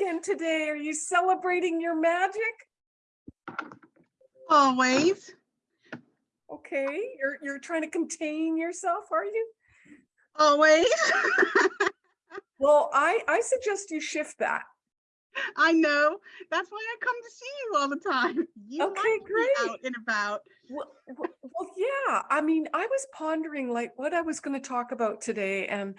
again today. Are you celebrating your magic? Always. Okay, you're, you're trying to contain yourself, are you? Always. Well, I, I suggest you shift that. I know. That's why I come to see you all the time. You Okay, great. out and about. Well, well, well, yeah, I mean, I was pondering like what I was going to talk about today, and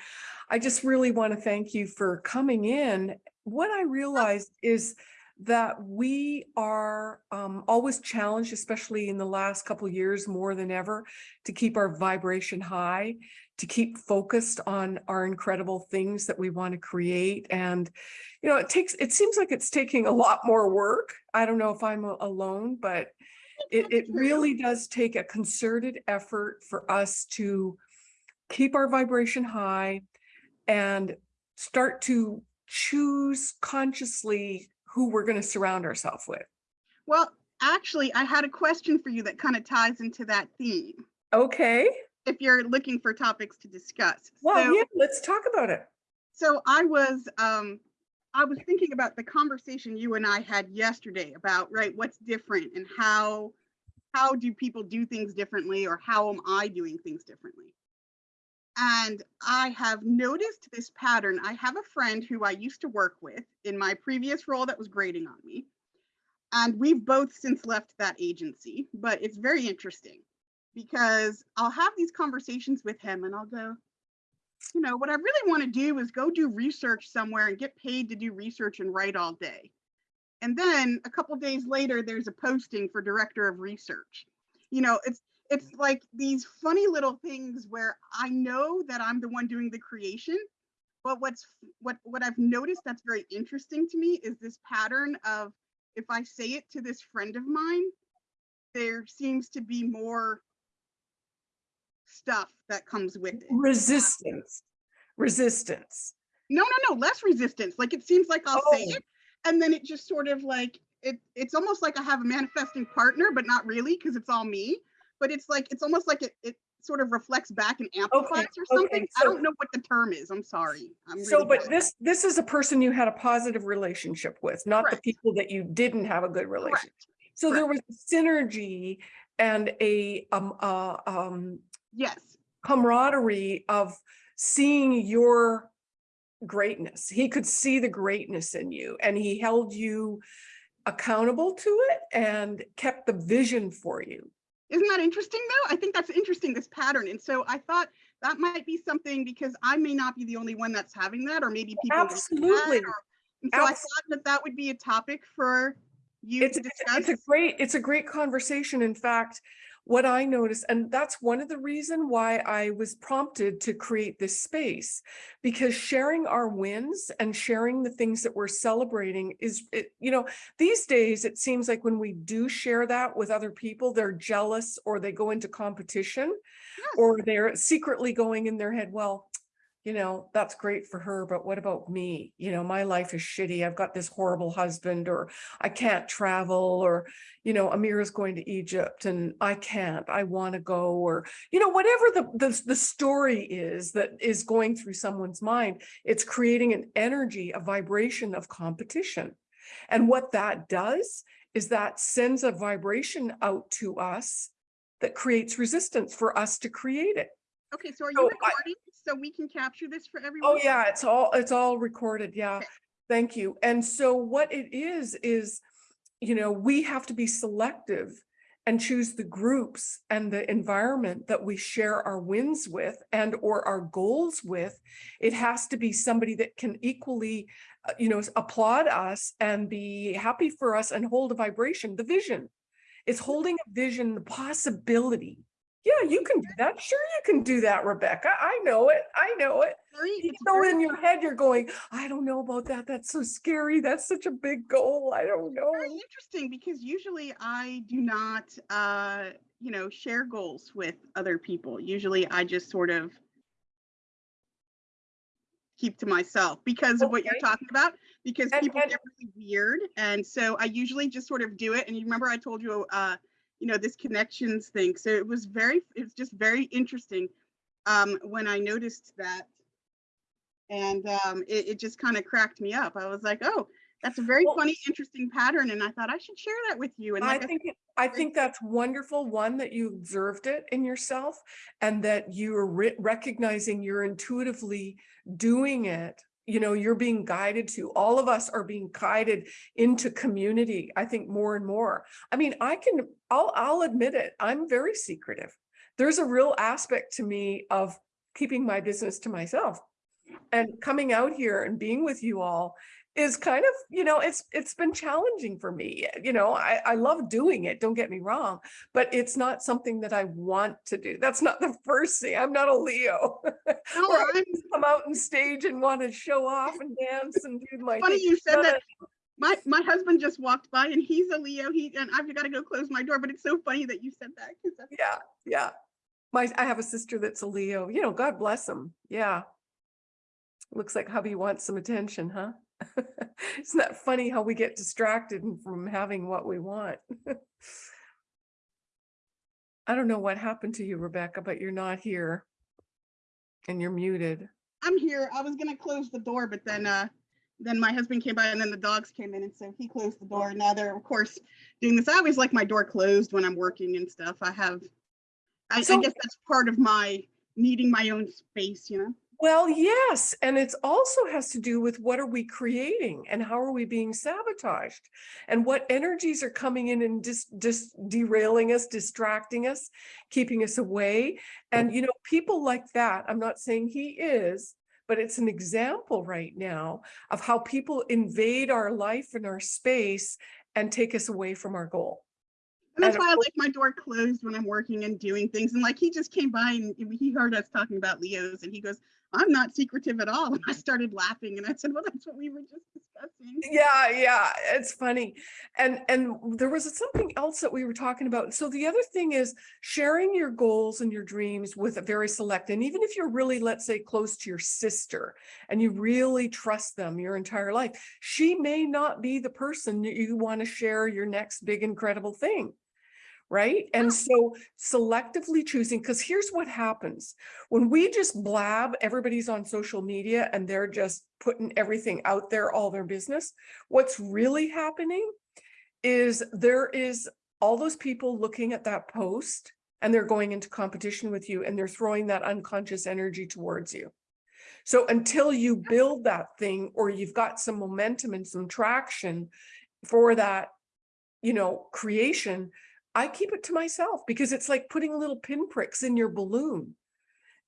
I just really want to thank you for coming in. What I realized is that we are um, always challenged, especially in the last couple of years more than ever, to keep our vibration high, to keep focused on our incredible things that we want to create. And, you know, it takes, it seems like it's taking a lot more work. I don't know if I'm alone, but it, it really does take a concerted effort for us to keep our vibration high and start to choose consciously who we're going to surround ourselves with. Well, actually, I had a question for you that kind of ties into that theme. Okay. If you're looking for topics to discuss. Well, so, yeah, let's talk about it. so I was um I was thinking about the conversation you and I had yesterday about right what's different and how how do people do things differently or how am I doing things differently? And I have noticed this pattern. I have a friend who I used to work with in my previous role that was grading on me. And we've both since left that agency, but it's very interesting because I'll have these conversations with him and I'll go, you know, what I really want to do is go do research somewhere and get paid to do research and write all day. And then a couple days later, there's a posting for director of research. You know, it's it's like these funny little things where I know that I'm the one doing the creation, but what's what what I've noticed that's very interesting to me is this pattern of if I say it to this friend of mine, there seems to be more stuff that comes with it. Resistance, resistance. No, no, no, less resistance. Like it seems like I'll say Oh. it and then it just sort of like it it's almost like I have a manifesting partner, but not really because it's all me. But it's like it's almost like it it sort of reflects back and amplifies or okay, something. I don't know what the term is. I'm sorry. I'm So, really but this, this is a person you had a positive relationship with, not the people that you didn't have a good relationship. correct. So there was synergy and a, um, uh, um, Yes. camaraderie of seeing your greatness. He could see the greatness in you and he held you accountable to it and kept the vision for you. Isn't that interesting though? I think that's interesting, this pattern. And so I thought that might be something because I may not be the only one that's having that, or maybe people like that, Absolutely. or- And so I thought that that would be a topic for you It's, to discuss. it's a great, it's a great conversation. In fact, what I noticed, and that's one of the reason why I was prompted to create this space, because sharing our wins and sharing the things that we're celebrating is, it, you know, these days, it seems like when we do share that with other people, they're jealous or they go into competition or they're secretly going in their head, well, you know, that's great for her, but what about me? You know, my life is shitty. I've got this horrible husband or I can't travel or, you know, Amir is going to Egypt and I can't, I want to go or, you know, whatever the, the, the story is that is going through someone's mind, it's creating an energy, a vibration of competition. And what that does is that sends a vibration out to us that creates resistance for us to create it. Okay, so are So you I- recording so we can capture this for everyone? Oh, yeah, it's all, it's all recorded. Yeah. Okay. Thank you. And so what it is, is, you know, we have to be selective and choose the groups and the environment that we share our wins with and or our goals with. It has to be somebody that can equally, uh, you know, applaud us and be happy for us and hold a vibration, the vision. It's holding a vision, the possibility. Yeah, you can do that. Sure, you can do that, Rebecca. I know it. I know it. Even though in your head you're going, I don't know about that. That's so scary. That's such a big goal. I don't know. very interesting because usually I do not, uh, you know, share goals with other people. Usually I just sort of keep to myself because of what you're talking about, because And- people and- get really weird. And so I usually just sort of do it. And you remember I told you, uh, you know, this connections thing. So it was very, it's just very interesting um, when I noticed that. And um, it, it just kind of cracked me up. I was like, oh, That's a very Well- funny, interesting pattern, and I thought I should share that with you. And I think, it- I think that's wonderful, one, that you observed it in yourself and that you're re- recognizing you're intuitively doing it. You know, you're being guided to, all of us are being guided into community, I think more and more. I mean, I can, I'll, I'll admit it, I'm very secretive. There's a real aspect to me of keeping my business to myself. And coming out here and being with you all is kind of, you know, it's, it's been challenging for me. Eh, you know, I, I love doing it, don't get me wrong, but it's not something that I want to do. That's not the first thing. I'm not a Leo. I I'm come out on stage and want to show off and dance and do my funny thing. you said that. My my husband just walked by and he's a Leo. He and I've got to go close my door. But it's so funny that you said that because Yeah, yeah. My, I have a sister that's a Leo, you know, God bless him. Yeah. Looks like hubby wants some attention, huh? Isn't that funny how we get distracted from having what we want? I don't know what happened to you, Rebecca, but you're not here. And you're muted. I'm here. I was gonna close the door, but then uh then my husband came by and then the dogs came in and so he closed the door. Now they're of course doing this. I always like my door closed when I'm working and stuff. I have I, I guess that's part of my needing my own space, you know? Well, yes, and it's also has to do with what are we creating and how are we being sabotaged and what energies are coming in and just just derailing us, distracting us, keeping us away. And you know, people like that, I'm not saying he is, but it's an example right now of how people invade our life and our space and take us away from our goal. And that's why I like my door closed when I'm working and doing things. And like he just came by and he heard us talking about Leos and he goes, I'm not secretive at all. And I started laughing and I said, Well, that's what we were just discussing. Yeah, yeah, it's funny. And and there was something else that we were talking about. So the other thing is sharing your goals and your dreams with a very select, and even if you're really, let's say, close to your sister and you really trust them your entire life, she may not be the person that you want to share your next big, incredible thing. Right. And so selectively choosing, because here's what happens when we just blab, everybody's on social media and they're just putting everything out there, all their business. What's really happening is there is all those people looking at that post and they're going into competition with you and they're throwing that unconscious energy towards you. So until you build that thing or you've got some momentum and some traction for that, you know, creation, I keep it to myself because it's like putting little pinpricks in your balloon.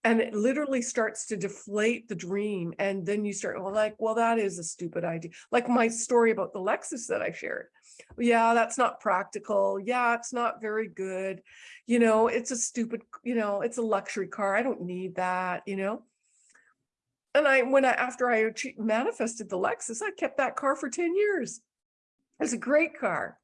And it literally starts to deflate the dream. And then you start, well, like, well, that is a stupid idea. Like my story about the Lexus that I shared. Yeah, that's not practical. Yeah, it's not very good. You know, it's a stupid, you know, it's a luxury car. I don't need that, you know. And I, when I, after I manifested the Lexus, I kept that car for 10 years. It's a great car.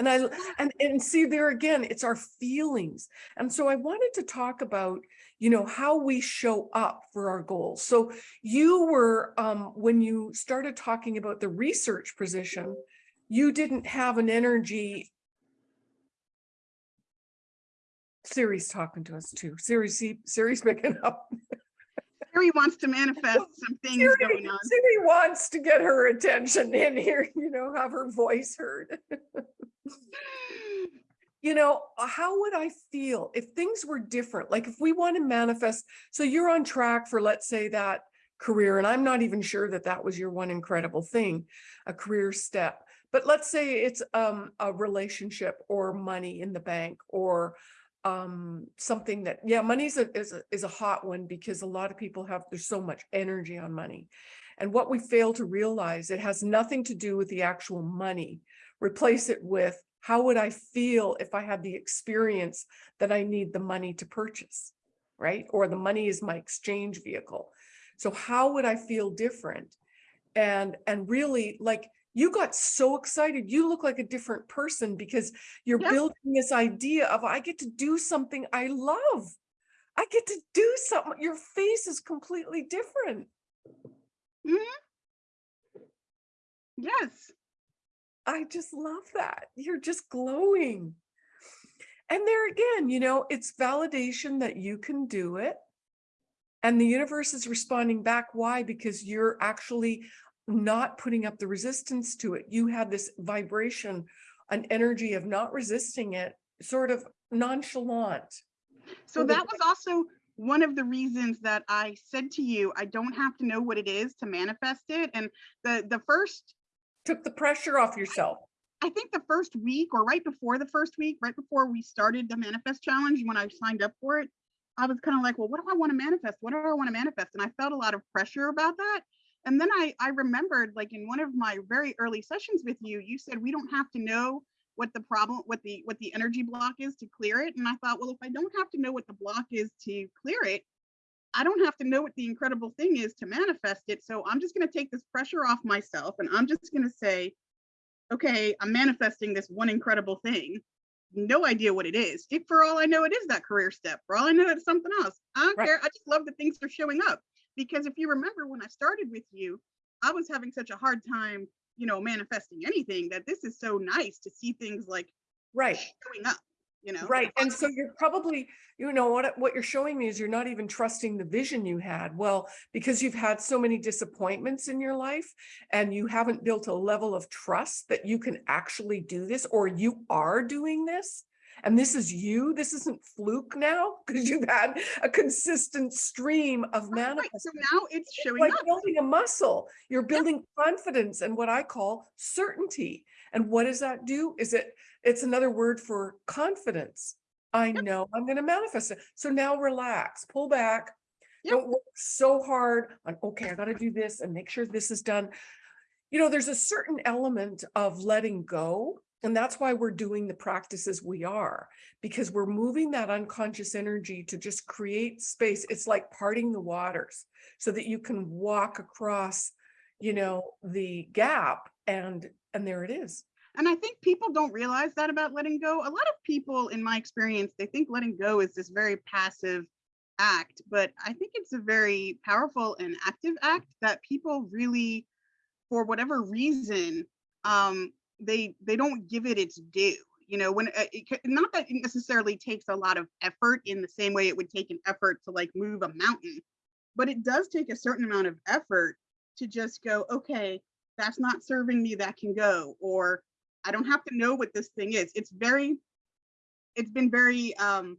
And I, and, and see there again, it's our feelings. And so I wanted to talk about, you know, how we show up for our goals. So you were, um, when you started talking about the research position, you didn't have an energy. Siri's talking to us too. Siri's, Siri's picking up. Siri wants to manifest some things Siri, going on. Siri wants to get her attention in here, you know, have her voice heard. you know, uh, how would I feel if things were different? Like if we want to manifest, so you're on track for, let's say that career, and I'm not even sure that that was your one incredible thing, a career step. But let's say it's um, a relationship or money in the bank or um something that yeah money's a is a is a hot one because a lot of people have there's so much energy on money. And what we fail to realize it has nothing to do with the actual money. Replace it with how would i feel if i had the experience that i need the money to purchase right? Or the money is my exchange vehicle. So how would i feel different? And and really like you got so excited you look like a different person because you're Yeah. building this idea of i get to do something i love i get to do something your face is completely different Hmm. Yes. i just love that you're just glowing and there again you know it's validation that you can do it and the universe is responding back why because you're actually not putting up the resistance to it. You had this vibration, an energy of not resisting it, sort of nonchalant. So that was also one of the reasons that I said to you, I don't have to know what it is to manifest it. And the, the first, Took the pressure off yourself. I think the first week or right before the first week, right before we started the manifest challenge, when I signed up for it, I was kind of like, well, what do I want to manifest? What do I want to manifest? And I felt a lot of pressure about that. And then I, I remembered like in one of my very early sessions with you, you said we don't have to know what the problem, what the what the energy block is to clear it. And I thought, well, if I don't have to know what the block is to clear it, I don't have to know what the incredible thing is to manifest it. So I'm just going to take this pressure off myself and I'm just going to say, okay, I'm manifesting this one incredible thing. No idea what it is. If for all I know, it is that career step. For all I know, it's something else. I don't Right. care. I just love that things are showing up. Because if you remember when I started with you, I was having such a hard time, you know, manifesting anything that this is so nice to see things like Right. showing up, you know? Right. And so you're probably, you know, what, what you're showing me is you're not even trusting the vision you had. Well, because you've had so many disappointments in your life and you haven't built a level of trust that you can actually do this or you are doing this. And this is you, this isn't fluke now because you've had a consistent stream of Right, right. manifesting. So now it's It's showing like up. building a muscle. You're building confidence and what I call certainty. And what does that do? Is it, it's another word for confidence. I know I'm going to manifest it. So now relax, pull back. Yep. Don't work so hard on, okay, I got to do this and make sure this is done. You know, there's a certain element of letting go. And that's why we're doing the practices we are, because we're moving that unconscious energy to just create space. It's like parting the waters so that you can walk across, you know, the gap and, and there it is. And I think people don't realize that about letting go. A lot of people, in my experience, they think letting go is this very passive act, but I think it's a very powerful and active act that people really, for whatever reason, um, they they don't give it its due. You know, when uh, it, not that it necessarily takes a lot of effort in the same way it would take an effort to like move a mountain, but it does take a certain amount of effort to just go, okay, that's not serving me, that can go, or I don't have to know what this thing is. It's very, it's been very um,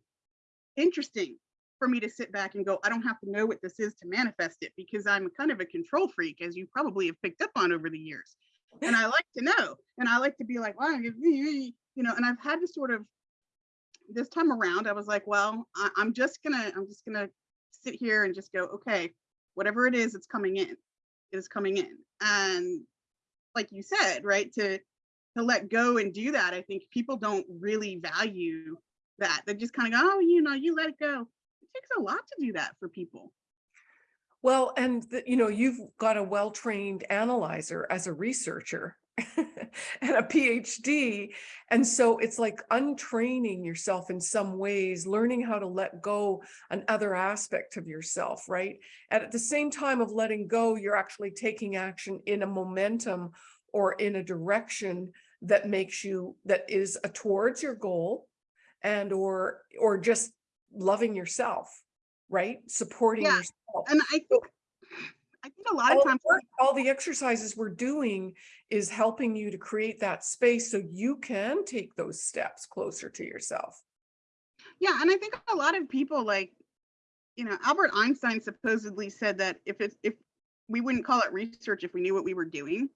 interesting for me to sit back and go, I don't have to know what this is to manifest it because I'm kind of a control freak, as you probably have picked up on over the years. And I like to know, and I like to be like, well, you know, and I've had to sort of, this time around, I was like, well, I, I'm just gonna, I'm just gonna sit here and just go, okay, whatever it is, it's coming in, it is coming in. And like you said, right, to to let go and do that, I think people don't really value that. They just kind of go, oh, you know, you let it go. It takes a lot to do that for people. Well, and the- you know, you've got a well-trained analyzer as a researcher and a PhD. And so it's like untraining yourself in some ways, learning how to let go another aspect of yourself, right? And at the same time of letting go, you're actually taking action in a momentum or in a direction that makes you, that is a towards your goal and or, or just loving yourself, right? Supporting Yeah, yourself And I think, I think a lot all of times, work, all the exercises we're doing is helping you to create that space so you can take those steps closer to yourself. yeah, and I think a lot of people like, you know, Albert Einstein supposedly said that if it's if we wouldn't call it research if we knew what we were doing.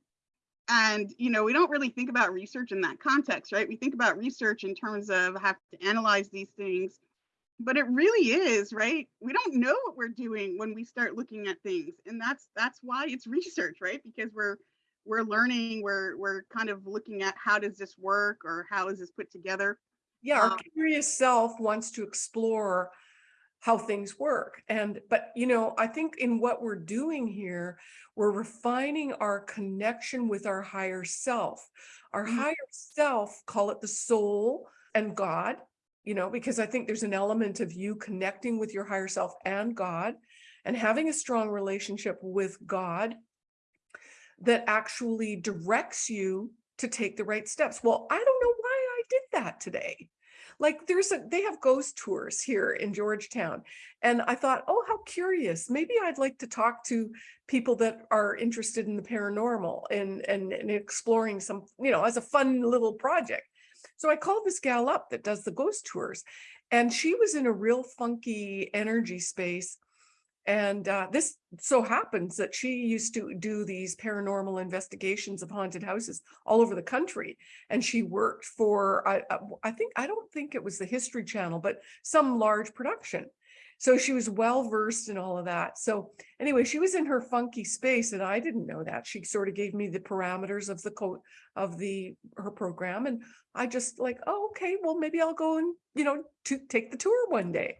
And you know, we don't really think about research in that context, right? We think about research in terms of have to analyze these things, but it really is, right? We don't know what we're doing when we start looking at things, and that's that's why it's research, right? Because we're we're learning, we're we're kind of looking at how does this work or how is this put together. Yeah, our Um, curious self wants to explore how things work. And, but you know, I think in what we're doing here, we're refining our connection with our higher self. Our Mhm. higher self, call it the soul and God, you know, because I think there's an element of you connecting with your higher self and God and having a strong relationship with God that actually directs you to take the right steps. Well, I don't know why I did that today. Like there's a, they have ghost tours here in Georgetown. And I thought, oh, how curious. Maybe I'd like to talk to people that are interested in the paranormal and, and, and exploring some, you know, as a fun little project. So I called this gal up that does the ghost tours and she was in a real funky energy space. And uh, this so happens that she used to do these paranormal investigations of haunted houses all over the country. And she worked for, I, I- think, I don't think it was the History Channel, but some large production. So she was well versed in all of that. So anyway, she was in her funky space and I didn't know that. She sort of gave me the parameters of the code of the, her program. And I just like, oh, okay, well, maybe I'll go and, you know, to take the tour one day.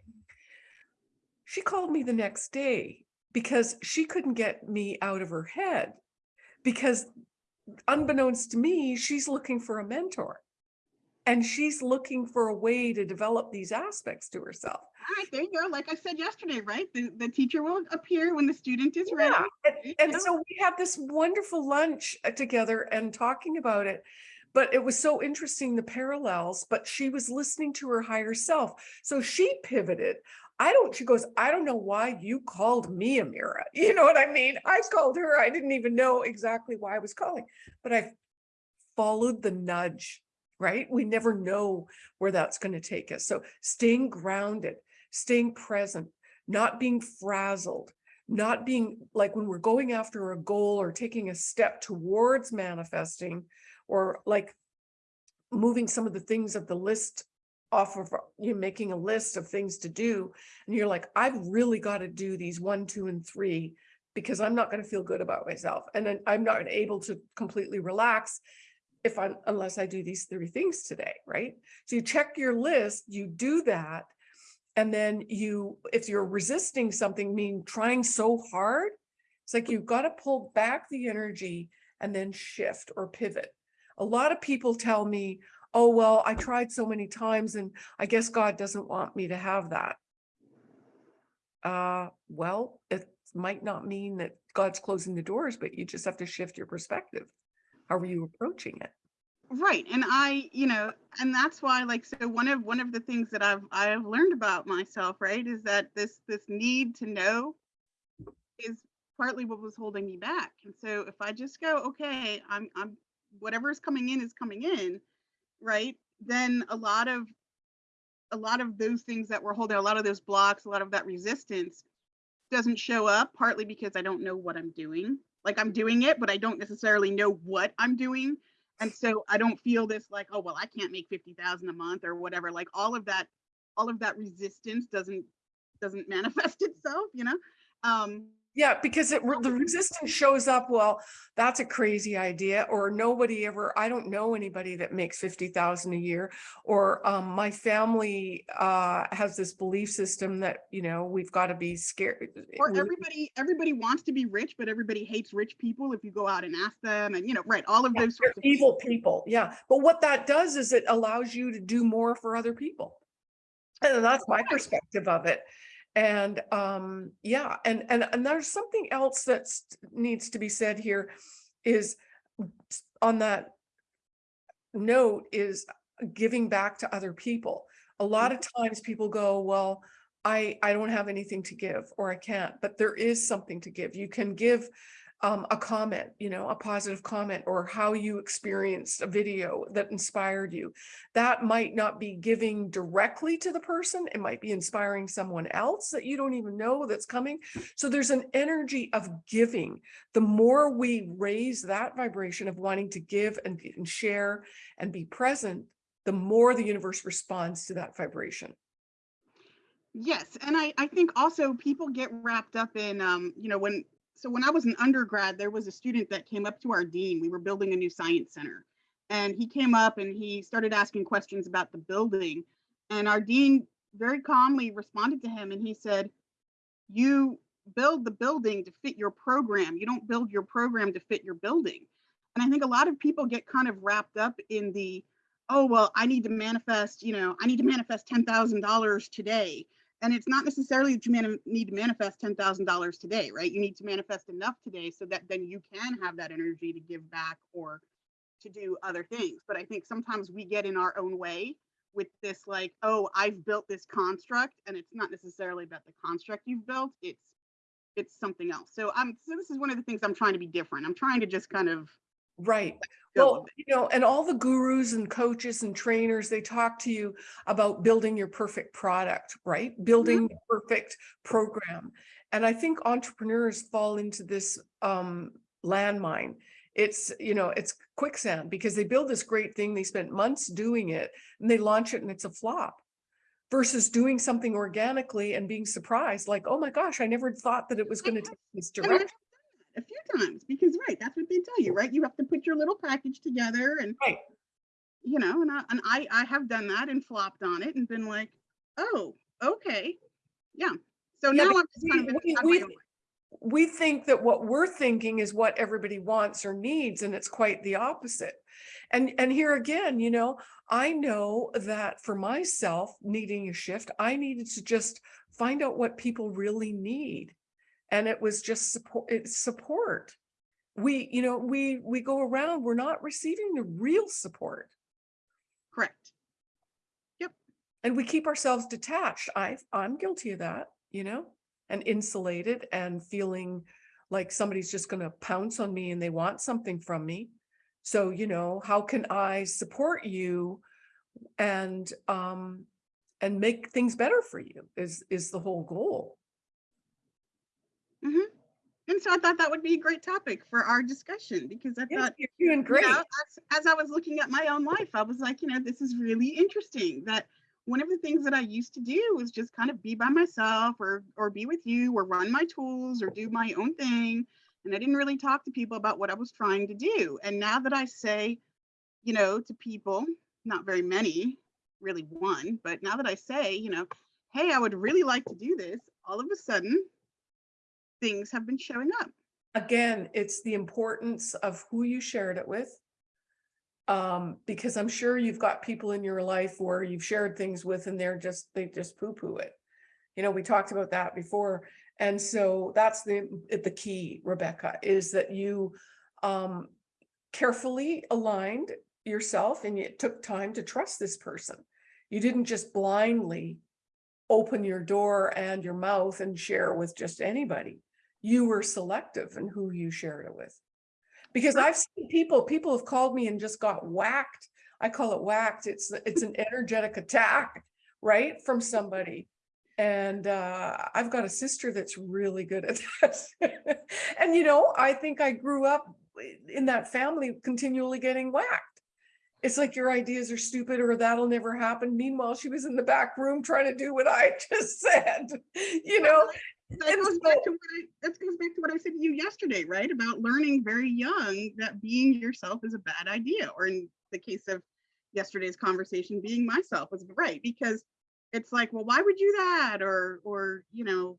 She called me the next day because she couldn't get me out of her head because unbeknownst to me, she's looking for a mentor. And she's looking for a way to develop these aspects to herself. All right, there you go. Like I said yesterday, right? The, the teacher will appear when the student is ready. And- And so we had this wonderful lunch uh, together and talking about it. But it was so interesting, the parallels, but she was listening to her higher self. So she pivoted. I don't, she goes, I don't know why you called me Amira. You know what I mean? I called her. I didn't even know exactly why I was calling, but I followed the nudge, right? We never know where that's going to take us. So staying grounded, staying present, not being frazzled, not being like when we're going after a goal or taking a step towards manifesting or like moving some of the things of the list off of you know, making a list of things to do and you're like I've really got to do these one two and three because I'm not going to feel good about myself and then I'm not able to completely relax if I unless I do these three things today right so you check your list you do that and then you, if you're resisting something, mean trying so hard, it's like you've got to pull back the energy and then shift or pivot. A lot of people tell me, oh, well, I tried so many times and I guess God doesn't want me to have that. Uh, well, it might not mean that God's closing the doors, but you just have to shift your perspective. How are you approaching it? Right. And I, you know, and that's why like so one of one of the things that I've I've learned about myself, right, is that this this need to know is partly what was holding me back. And so if I just go, okay, I'm I'm whatever is coming in is coming in, right? Then a lot of a lot of those things that were holding a lot of those blocks, a lot of that resistance doesn't show up partly because I don't know what I'm doing. Like I'm doing it, but I don't necessarily know what I'm doing. And so i don't feel this like oh well i can't make 50000 a month or whatever like all of that all of that resistance doesn't doesn't manifest itself you know? Um Yeah, because it, the resistance shows up, well, that's a crazy idea, or nobody ever, I don't know anybody that makes fifty thousand a year. Or um, my family uh, has this belief system that, you know, we've got to be scared. or everybody everybody wants to be rich but everybody hates rich people if you go out and ask them and you know right all of Yeah, those sorts of evil people, yeah. But what that does is it allows you to do more for other people. And that's my perspective of it. And um, yeah, and and and there's something else that needs to be said here is on that note is giving back to other people. A lot of times people go, well, I I don't have anything to give or I can't, but there is something to give. You can give um, a comment, you know, a positive comment or how you experienced a video that inspired you. That might not be giving directly to the person. It might be inspiring someone else that you don't even know that's coming. So there's an energy of giving. The more we raise that vibration of wanting to give and, and share and be present, the more the universe responds to that vibration. Yes, and I I think also people get wrapped up in um you know when so when I was an undergrad there was a student that came up to our dean. We were building a new science center. And he came up and he started asking questions about the building. And our dean very calmly responded to him and he said you build the building to fit your program. You don't build your program to fit your building. And I think a lot of people get kind of wrapped up in the oh well I need to manifest you know I need to manifest $10,000 today and it's not necessarily that you need to manifest $10,000 today, right? You need to manifest enough today so that then you can have that energy to give back or to do other things. But I think sometimes we get in our own way with this like, oh, I've built this construct and it's not necessarily about the construct you've built, it's it's something else. So I'm so this is one of the things I'm trying to be different. I'm trying to just kind of Right. Well, you know, and all the gurus and coaches and trainers, they talk to you about building your perfect product, right? Building the perfect program. And I think entrepreneurs fall into this um landmine. It's, you know, it's quicksand because they build this great thing, they spent months doing it and they launch it and it's a flop. Versus doing something organically and being surprised, like, oh my gosh, I never thought that it was going to take this And I've done direction. A few times because right, that's what they tell you, right? You have to put your little package together and Right. you know, and I and I I have done that and flopped on it and been like, oh, okay. Yeah. So Yeah, now I'm just kind we- on we- way. Oh. we think that what we're thinking is what everybody wants or needs, and it's quite the opposite. And, and here again, you know, I know that for myself needing a shift, I needed to just find out what people really need. And it was just support, it's support. We, you know, we, we go around, we're not receiving the real support Correct. Yep. And we keep ourselves detached. I, I'm guilty of that, you know, and insulated and feeling like somebody's just going to pounce on me and they want something from me. So, you know, how can I support you and, um, and make things better for you is, is the whole goal. Mm-hmm. And so I thought that would be a great topic for our discussion because I Yeah, thought You're doing you great. know, as, as I was looking at my own life, I was like, you know, this is really interesting that one of the things that I used to do was just kind of be by myself or or be with you or run my tools or do my own thing. And I didn't really talk to people about what I was trying to do. And now that I say, you know, to people, not very many, really one, but now that I say, you know, hey, I would really like to do this, all of a sudden things have been showing up. Again, it's the importance of who you shared it with. Um, because I'm sure you've got people in your life where you've shared things with and they're just, they just poo-poo it. You know, we talked about that before. And so that's the, the key, Rebecca, is that you um, carefully aligned yourself and it took time to trust this person. You didn't just blindly open your door and your mouth and share with just anybody. You were selective in who you shared it with. Because I've seen people, people have called me and just got whacked. I call it whacked. It's, it's an energetic attack, right? From somebody. And uh, I've got a sister that's really good at that. and, you know, I think I grew up in that family continually getting whacked. It's like your ideas are stupid or that'll never happen. Meanwhile, she was in the back room trying to do what I just said, you know? That And goes back to what I, that goes back to what I said to you yesterday, right? About learning very young that being yourself is a bad idea, or in the case of yesterday's conversation, being myself was right because it's like, well, why would you that? Or, or you know,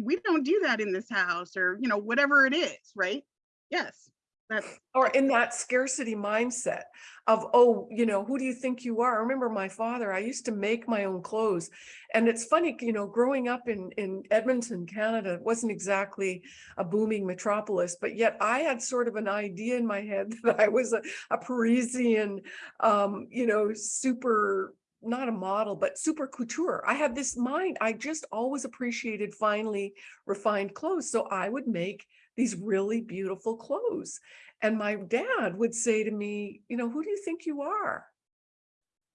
we don't do that in this house, or you know, whatever it is, right? Yes, that's or in that scarcity mindset of, oh, you know, who do you think you are? I remember my father, I used to make my own clothes. And it's funny, you know, growing up in, in Edmonton, Canada, it wasn't exactly a booming metropolis, but yet I had sort of an idea in my head that I was a, a Parisian, um, you know, super, not a model, but super couture. I had this mind. I just always appreciated finely refined clothes. So I would make these really beautiful clothes. And my dad would say to me, you know, who do you think you are?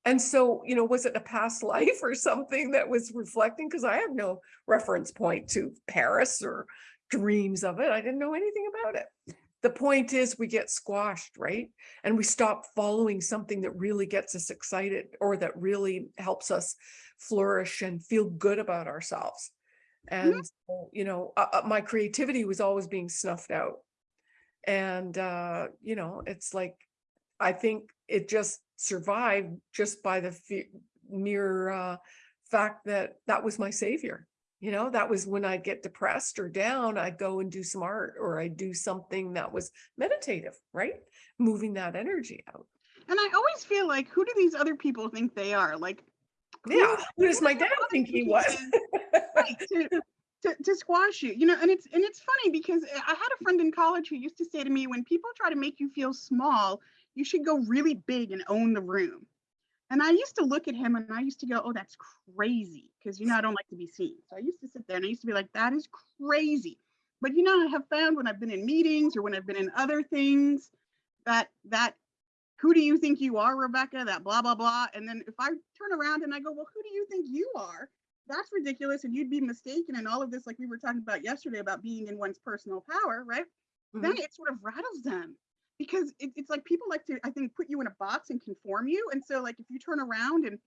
And so, you know, was it a past life or something that was reflecting? Because I have no reference point to Paris or dreams of it. I didn't know anything about it. The point is we get squashed, right? And we stop following something that really gets us excited or that really helps us flourish and feel good about ourselves. And, so, you know, uh, uh, my creativity was always being snuffed out. And, uh, you know, it's like, I think it just survived just by the mere uh, fact that that was my savior. You know, that was when I'd get depressed or down, I'd go and do some art or I'd do something that was meditative, right? Moving that energy out. and I always feel like who do these other people think they are? Like Yeah. Who does my dad think he was? right, to, to, to squash you, you know, and it's and it's funny because eh, I had a friend in college who used to say to me, when people try to make you feel small, you should go really big and own the room. And I used to look at him and I used to go, oh, that's crazy. Because, you know, I don't like to be seen. So I used to sit there and I used to be like, that is crazy. But, you know, I have found when I've been in meetings or when I've been in other things that, that, who do you think you are, Rebecca? That blah, blah, blah. And then if I turn around and I go, well, who do you think you are? That's ridiculous. And you'd be mistaken in all of this, like we were talking about yesterday about being in one's personal power, right? Then mm-hmm. it sort of rattles them because it, it's like people like to i think put you in a box and conform you and so like if you turn around and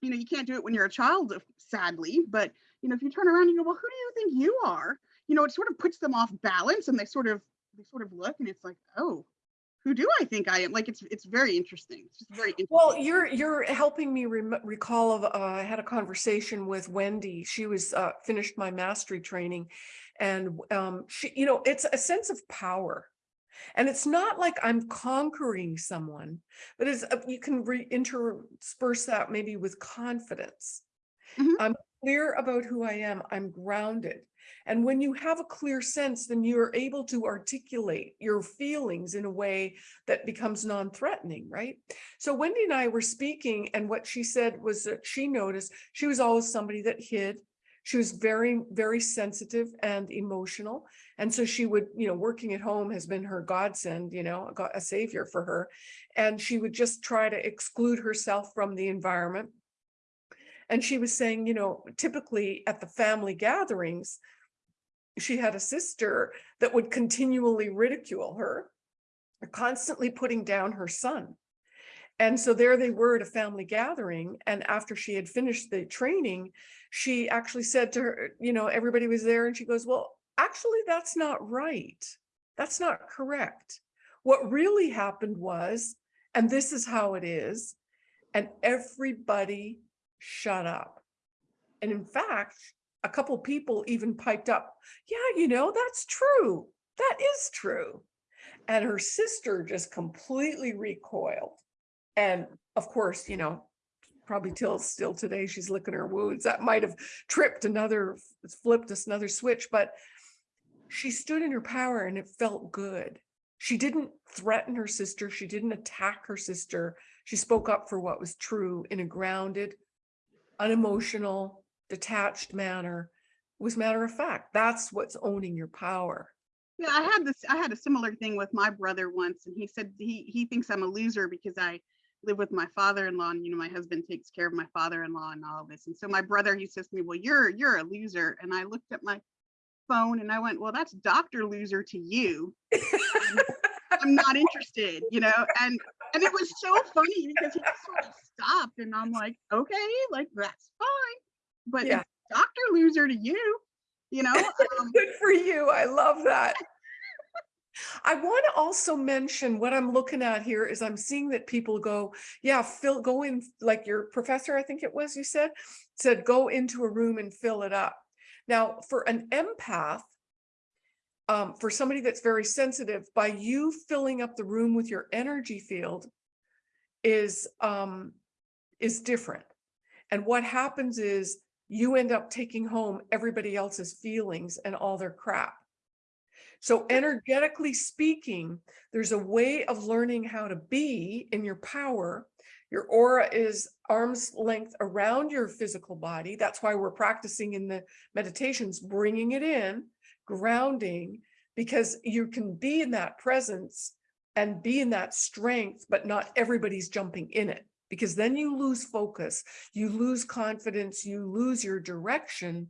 you know you can't do it when you're a child uh, sadly but you know if you turn around and you go well who do you think you are you know it sort of puts them off balance and they sort of they sort of look and it's like oh who do i think i am like it's it's very interesting it's just very interesting. Well, you're, you're helping me rem- recall of, uh, I had a conversation with Wendy. She was, uh, finished my mastery training. And, um, she, you know, it's a sense of power. And it's not like I'm conquering someone, but it's, uh, you can re- intersperse that maybe with confidence. Mhm. I'm clear about who I am. I'm grounded. And when you have a clear sense, then you're able to articulate your feelings in a way that becomes non-threatening, right? So Wendy and I were speaking and what she said was that she noticed she was always somebody that hid. She was very, very sensitive and emotional. And so she would, you know, working at home has been her godsend, you know, a savior for her. And she would just try to exclude herself from the environment. And she was saying, you know, typically at the family gatherings, she had a sister that would continually ridicule her, constantly putting down her son. And so there they were at a family gathering. And after she had finished the training, she actually said to her, you know, everybody was there and she goes, well, actually, that's not right. That's not correct. What really happened was, and this is how it is, and everybody shut up. And in fact, a couple people even piped up, yeah, you know, that's true. That is true. And her sister just completely recoiled. And of course, you know, probably till still today, she's licking her wounds. That might have tripped another, flipped us another switch, but she stood in her power and it felt good. She didn't threaten her sister. She didn't attack her sister. She spoke up for what was true in a grounded, unemotional, detached manner. Was matter of fact. That's what's owning your power. Yeah, I had this, I had a similar thing with my brother once, and he said he, he thinks I'm a loser because I live with my father-in-law, and you know, my husband takes care of my father-in-law and all of this. And so my brother, he says to me, well, you're, you're a loser. And I looked at my phone and I went, well, that's Dr. Loser to you. I'm not interested, you know, and, and it was so funny because he just sort of stopped and I'm like, okay, like, that's fine. But Yeah. Dr. Loser to you, you know, um, Good for you. I love that. I want to also mention what I'm looking at here is I'm seeing that people go, yeah, fill, go in, like your professor, I think it was, you said, said, go into a room and fill it up. Now, for an empath, um, for somebody that's very sensitive, by you filling up the room with your energy field is, um, is different. And what happens is you end up taking home everybody else's feelings and all their crap. So energetically speaking, there's a way of learning how to be in your power. Your aura is arm's length around your physical body. That's why we're practicing in the meditations, bringing it in, grounding, because you can be in that presence and be in that strength, but not everybody's jumping in it because then you lose focus, you lose confidence, you lose your direction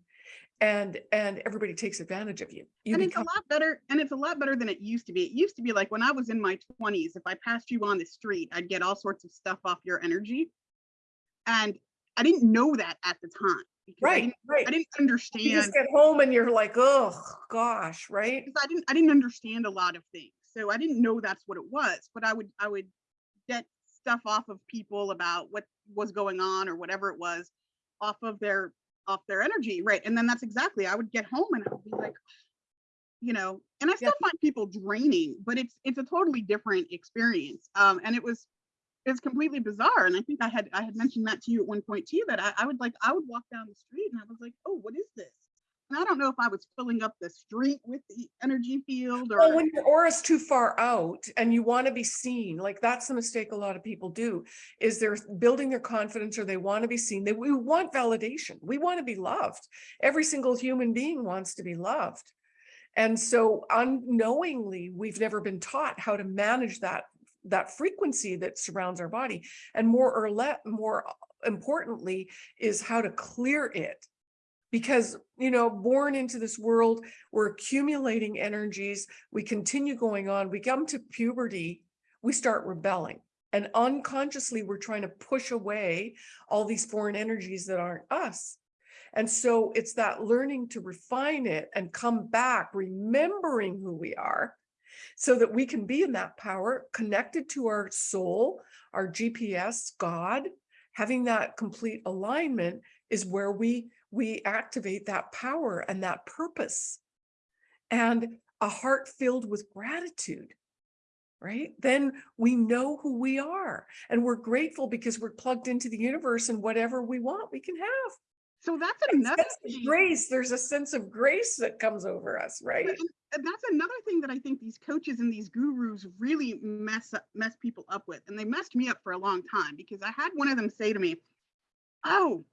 and and everybody takes advantage of you. You and it's a lot better and it's a lot better than it used to be it used to be like when i was in my 20s if i passed you on the street i'd get all sorts of stuff off your energy and i didn't know that at the time because I right, didn't, right. I didn't understand. You just get home and you're like, oh gosh, right? because i didn't i didn't understand a lot of things so i didn't know that's what it was but i would i would get stuff off of people about what was going on or whatever it was off of their off their energy right and then that's exactly i would get home and i would be like you know and i still find people draining but it's it's a totally different experience um and it was it's completely bizarre and i think i had i had mentioned that to you at one point too that I, I would like i would walk down the street and i was like oh what is this And I don't know if I was filling up the street with the energy field or. Well, when your aura's too far out and you want to be seen, like that's the mistake a lot of people do, is they're building their confidence or they want to be seen. They, we want validation. We want to be loved. Every single human being wants to be loved. And so unknowingly, we've never been taught how to manage that, that frequency that surrounds our body. And more or less, more importantly, is how to clear it because you know born into this world we're accumulating energies we continue going on we come to puberty we start rebelling. And unconsciously we're trying to push away all these foreign energies that aren't us. And so it's that learning to refine it and come back remembering who we are so that we can be in that power connected to our soul our gps god. Having that complete alignment is where we we activate that power and that purpose and a heart filled with gratitude right then we know who we are and we're grateful because we're plugged into the universe and whatever we want we can have So that's another grace there's a sense of grace that comes over us right And and that's another thing that I think these coaches and these gurus really mess up, mess people up with. And they messed me up for a long time because I had one of them say to me, Oh,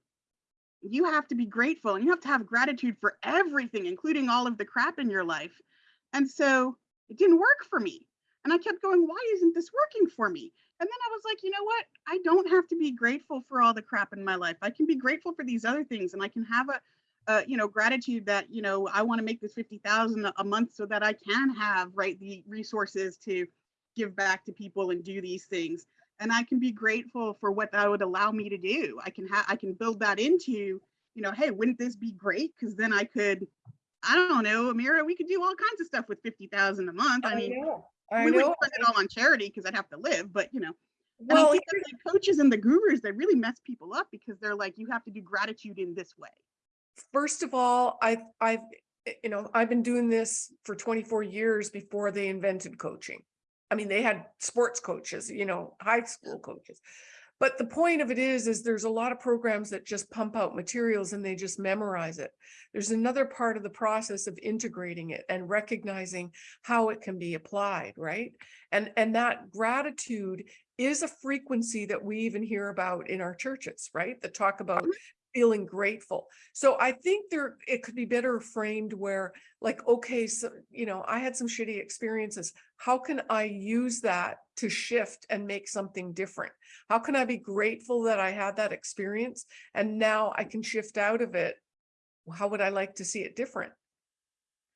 you have to be grateful and you have to have gratitude for everything, including all of the crap in your life. And so it didn't work for me. And I kept going, Why isn't this working for me? And then I was like, you know what? I don't have to be grateful for all the crap in my life. I can be grateful for these other things and I can have a uh, you know, gratitude that, you know, I want to make this 50,000 a- a month so that I can have, right, the resources to give back to people and do these things. And I can be grateful for what that would allow me to do. I can have, I can build that into, you know, hey, wouldn't this be great? Because then I could, I don't know, Amira, we could do all kinds of stuff with 50,000 a month. I mean, know i we know wouldn't spend it all on charity because I'd have to live, but you know, and I well think that the coaches and the gurus, they really mess people up because they're like, you have to do gratitude in this way. first of all, I've I've, you know, I've been doing this for 24 years before they invented coaching. I mean, they had sports coaches, you know, high school coaches. But the point of it is, is there's a lot of programs that just pump out materials and they just memorize it. There's another part of the process of integrating it and recognizing how it can be applied, right? And, and that gratitude is a frequency that we even hear about in our churches, right? That talk about mm-hmm. Feeling grateful. So I think there, it could be better framed where like, okay, so, you know, I had some shitty experiences. How can I use that to shift and make something different? How can I be grateful that I had that experience and now I can shift out of it? How would I like to see it different?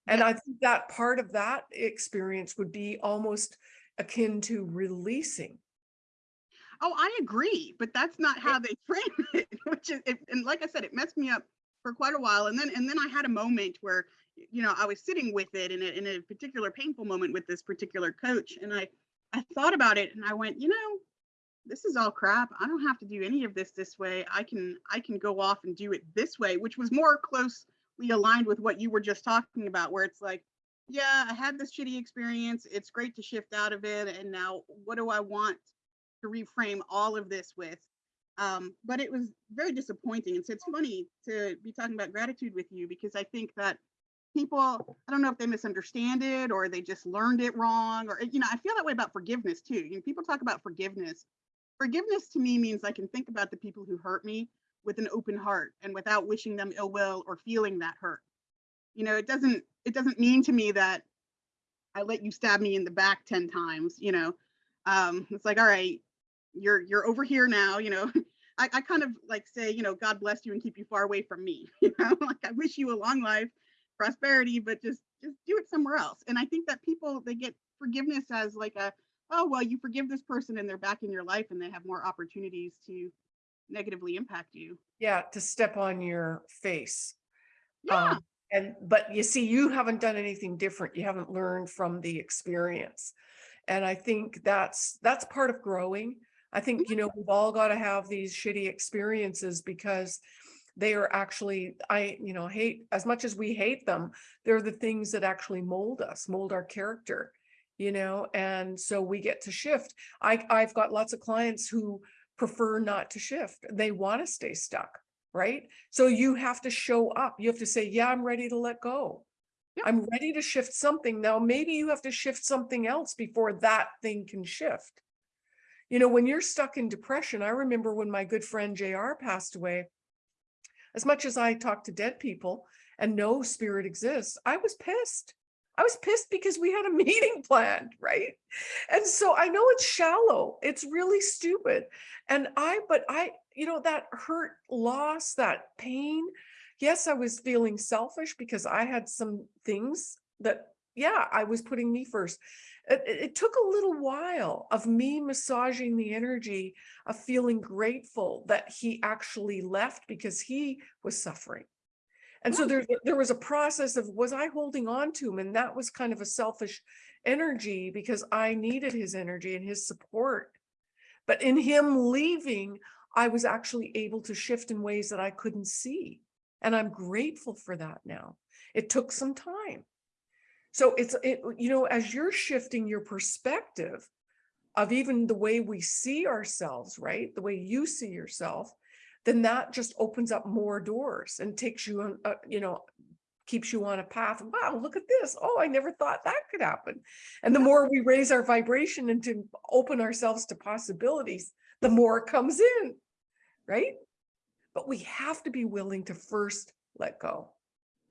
And I think that part of that experience would be almost akin to releasing. Oh, I agree, but that's not how they frame it, which is, it, and like I said, it messed me up for quite a while. And then, and then I had a moment where, you know, I was sitting with it in a, in a particular painful moment with this particular coach. And I, I thought about it and I went, you know, this is all crap. I don't have to do any of this this way. I can, I can go off and do it this way, which was more closely aligned with what you were just talking about, where it's like, yeah, I had this shitty experience. It's great to shift out of it. And now what do I want to reframe all of this with. Um, but it was very disappointing. And so it's funny to be talking about gratitude with you because I think that people, I don't know if they misunderstand it or they just learned it wrong, or, you know, I feel that way about forgiveness too. You know, people talk about forgiveness. Forgiveness to me means I can think about the people who hurt me with an open heart and without wishing them ill will or feeling that hurt. You know, it doesn't, it doesn't mean to me that I let you stab me in the back 10 times, you know. Um, it's like, all right, you're you're over here now you know I, I kind of like say you know god bless you and keep you far away from me you know like i wish you a long life prosperity but just just do it somewhere else and i think that people they get forgiveness as like a oh well you forgive this person and they're back in your life and they have more opportunities to negatively impact you Yeah, to step on your face. yeah Um, and, but you see, you haven't done anything different. You haven't learned from the experience. And I think that's, that's part of growing. I think, you know, we've all got to have these shitty experiences because they are actually, I, you know, hate, as much as we hate them, they're the things that actually mold us, mold our character, you know, and so we get to shift. I, I've got lots of clients who prefer not to shift. They want to stay stuck right? So you have to show up. You have to say, yeah, I'm ready to let go. Yeah. I'm ready to shift something. Now, maybe you have to shift something else before that thing can shift. You know, when you're stuck in depression, I remember when my good friend JR passed away, as much as I talk to dead people and know spirit exists, I was pissed. I was pissed because we had a meeting planned, right? And so I know it's shallow. It's really stupid. And I, but I, you know, that hurt, loss, that pain. Yes, I was feeling selfish because I had some things that, yeah, I was putting me first. It, it- took a little while of me massaging the energy of feeling grateful that he actually left because he was suffering. And so oh, there, there was a process of, was I holding on to him? And that was kind of a selfish energy because I needed his energy and his support. But in him leaving, I was actually able to shift in ways that I couldn't see. And I'm grateful for that now. It took some time. So it's, it, you know, as you're shifting your perspective of even the way we see ourselves, right? The way you see yourself, then that just opens up more doors and takes you on, uh, you know, keeps you on a path. Wow, look at this. Oh, I never thought that could happen. And the more we raise our vibration and to open ourselves to possibilities, the more it comes in, right? But we have to be willing to first let go,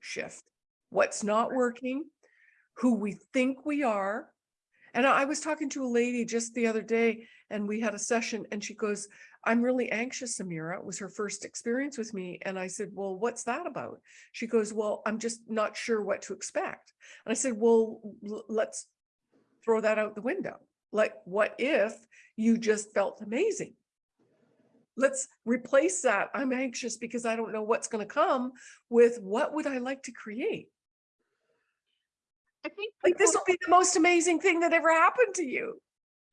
shift what's not working, who we think we are. And I was talking to a lady just the other day and we had a session and she goes, I'm really anxious, Amira. It was her first experience with me. And I said, well, what's that about? She goes, well, I'm just not sure what to expect. And I said, well, let's throw that out the window. Like, what if you just felt amazing? Let's replace that. I'm anxious because I don't know what's going to come with what would I like to create? I think Like this will be the most amazing thing that ever happened to you.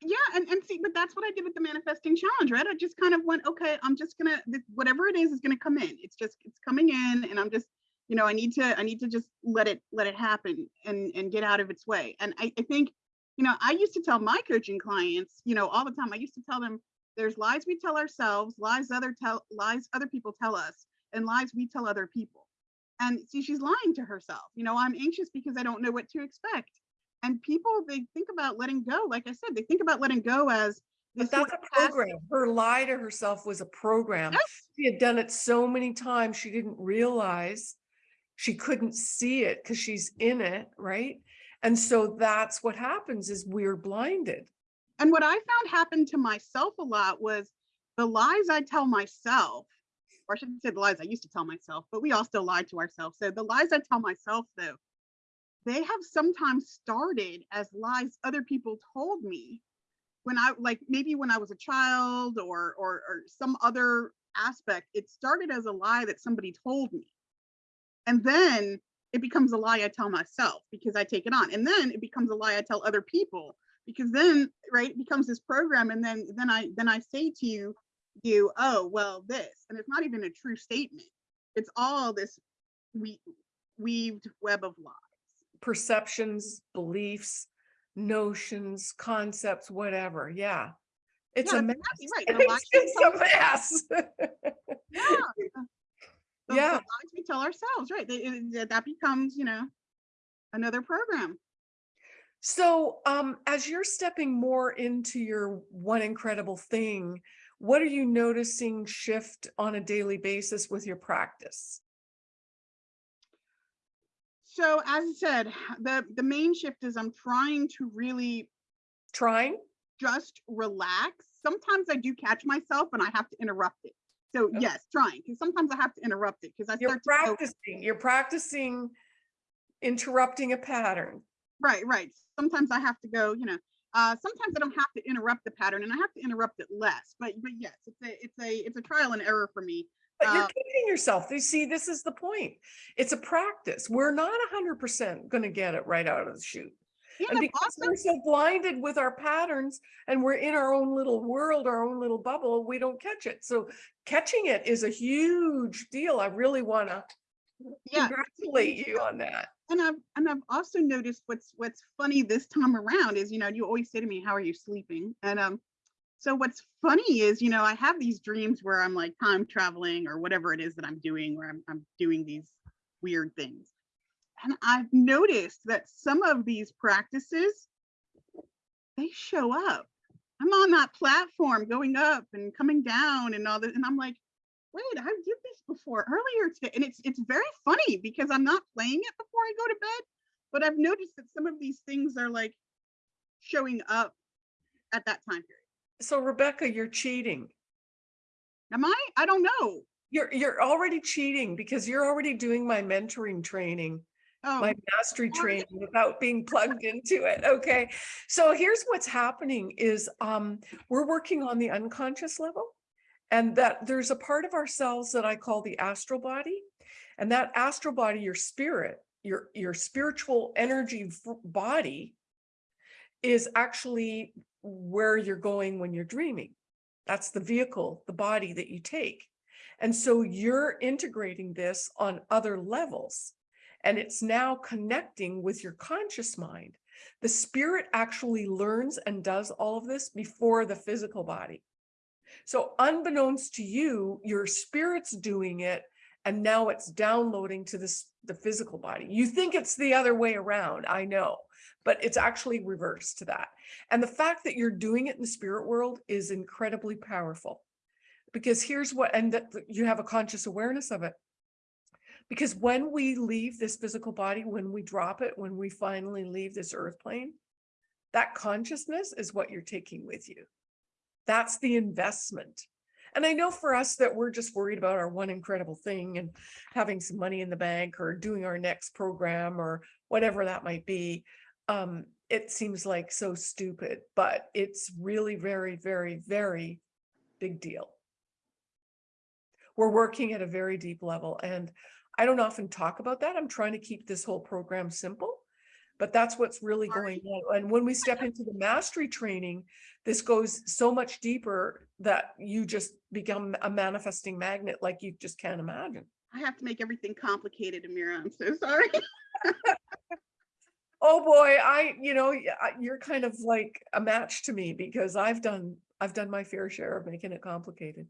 yeah, and, and see, but that's what I did with the manifesting challenge, right? I just kind of went, okay, I'm just gonna whatever it is is gonna come in. It's just it's coming in, and I'm just, you know, I need to I need to just let it let it happen and and get out of its way. And I, I think, you know, I used to tell my coaching clients, you know, all the time. I used to tell them there's lies we tell ourselves, lies other tell lies other people tell us, and lies we tell other people. And see, she's lying to herself. You know, I'm anxious because I don't know what to expect. And people, they think about letting go. Like I said, they think about letting go as But that's a passive- program. Her lie to herself was a program. Yes. She had done it so many times, she didn't realize she couldn't see it because she's in it, right? And so that's what happens is we're blinded. And what I found happened to myself a lot was the lies I tell myself, or I shouldn't say the lies I used to tell myself, but we all still lie to ourselves. So the lies I tell myself, though, they have sometimes started as lies other people told me when I like maybe when I was a child or or, or some other aspect. It started as a lie that somebody told me, and then it becomes a lie I tell myself because I take it on, and then it becomes a lie I tell other people because then right it becomes this program and then then i then i say to you you oh well this and it's not even a true statement it's all this we weaved web of lies Perceptions, beliefs, notions, concepts, whatever. Yeah. It's Yeah, a mess. right. Lies It's a mess. yeah the, Yeah. we tell ourselves right they, it- that becomes you know another program So um, as you're stepping more into your one incredible thing, what are you noticing shift on a daily basis with your practice? so as i said the the main shift is i'm trying to really Trying? just relax sometimes i do catch myself and i have to interrupt it so Okay. yes trying because sometimes i have to interrupt it because i You're start to practicing, you're practicing interrupting a pattern. Right, right. Sometimes I have to go, you know, uh, sometimes I don't have to interrupt the pattern and I have to interrupt it less. But but yes, it's a it's a it's a trial and error for me. But you're Uh, kidding yourself. You see, this is the point. It's a practice. We're not hundred percent gonna get it right out of the chute. And And because also we're so blinded with our patterns and we're in our own little world, our own little bubble, we don't catch it. So catching it is a huge deal. I really wanna yeah, congratulate you on that. and I've and I've also noticed what's what's funny this time around is you know you always say to me how are you sleeping and um so what's funny is, you know, I have these dreams where I'm like time traveling or whatever it is that I'm doing, where I'm, I'm doing these weird things. And I've noticed that some of these practices, they show up. I'm on that platform going up and coming down and all that. And I'm like, wait, I did this before earlier today. And it's it's very funny because I'm not playing it before I go to bed, but I've noticed that some of these things are like showing up at that time period. So Rebecca, you're cheating. Am I? I don't know. You're, you're already cheating because you're already doing my mentoring training. Oh, my mastery training without being plugged into it. Okay. So here's what's happening is um, we're working on the unconscious level and that there's a part of ourselves that I call the astral body. And that astral body, your spirit, your, your spiritual energy body is actually where you're going when you're dreaming. That's the vehicle, the body that you take. And so you're integrating this on other levels and it's now connecting with your conscious mind. The spirit actually learns and does all of this before the physical body. So unbeknownst to you, your spirit's doing it and now it's downloading to this the physical body. You think it's the other way around, I know, but it's actually reversed to that. And the fact that you're doing it in the spirit world is incredibly powerful. Because here's what, and that you have a conscious awareness of it. Because when we leave this physical body, when we drop it, when we finally leave this earth plane, that consciousness is what you're taking with you. That's the investment. And I know for us that we're just worried about our one incredible thing and having some money in the bank or doing our next program or whatever that might be. Um, it seems like so stupid, but it's really very, very, very big deal. We're working at a very deep level and I don't often talk about that. I'm trying to keep this whole program simple, but that's what's really going on. And when we step into the mastery training, this goes so much deeper that you just become a manifesting magnet like you just can't imagine. I have to make everything complicated, Amira. I'm so sorry. Oh boy, I, you know, you're kind of like a match to me because I've done, I've done my fair share of making it complicated.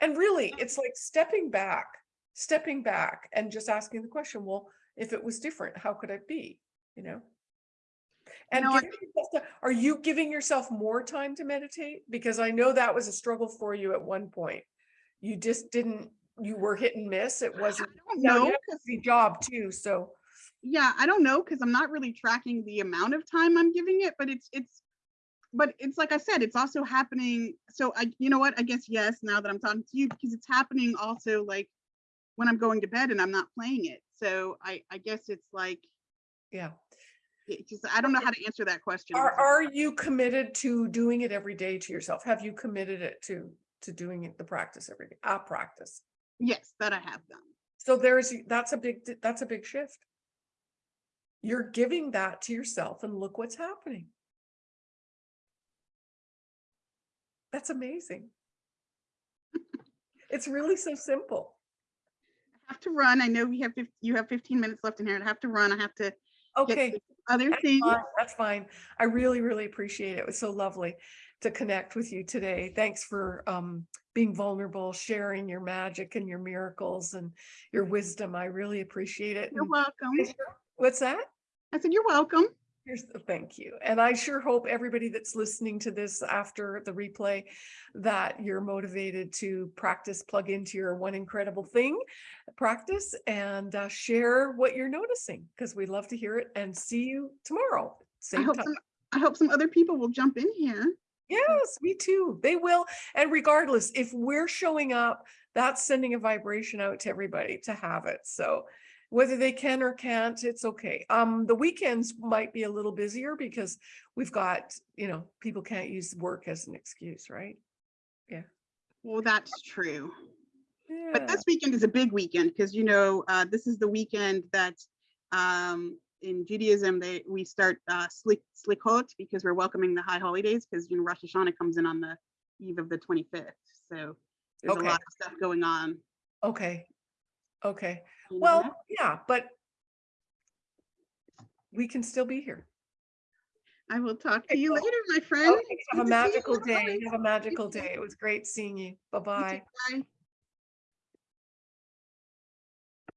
And really, it's like stepping back, stepping back and just asking the question, well, if it was different, how could it be? You know? And know, I- are you giving yourself more time to meditate? Because I know that was a struggle for you at one point. You just didn't, you were hit and miss. It wasn't, don't know. have 'cause- a job too, so. Yeah, I don't know because I'm not really tracking the amount of time I'm giving it, but it's it's but it's like I said, it's also happening. So I you know what? I guess yes, now that I'm talking to you, because it's happening also like when I'm going to bed and I'm not playing it. So I I guess it's like Yeah. Just I don't know how to answer that question. Are, are you committed to doing it every day to yourself? Have you committed it to, to doing it, the practice every day, a practice? Yes, that I have done. So there's, that's a big, that's a big shift. You're giving that to yourself and look what's happening. That's amazing. It's really so simple. I have to run. I know we have you have 15 minutes left in here. I have to run. I have to Okay. Other That's things. fine, That's fine. I really, really appreciate it. It was so lovely to connect with you today. Thanks for um being vulnerable, sharing your magic and your miracles and your wisdom. I really appreciate it. You're and welcome. What's that? I said you're welcome. Here's the thank you. And I sure hope everybody that's listening to this after the replay that you're motivated to practice, plug into your one incredible thing, practice and uh, share what you're noticing because we'd love to hear it and see you tomorrow. I hope time. some I hope some other people will jump in here. Yes, me too. They will. And regardless, if we're showing up, that's sending a vibration out to everybody to have it. So whether they can or can't, it's okay. Um, the weekends might be a little busier because we've got, you know, people can't use work as an excuse, right? Yeah. Well, that's true. But this weekend is a big weekend because you know uh, this is the weekend that um, in Judaism they we start uh, slik slichot because we're welcoming the high holidays because you know Rosh Hashanah comes in on the eve of the 25th. So there's Okay. a lot of stuff going on. Okay. Okay. Well, yeah, but we can still be here. I will talk to you later, my friend. Okay, Have a Good to see you. magical day. Bye. Have a magical day. It was great seeing you. Bye-bye. Bye.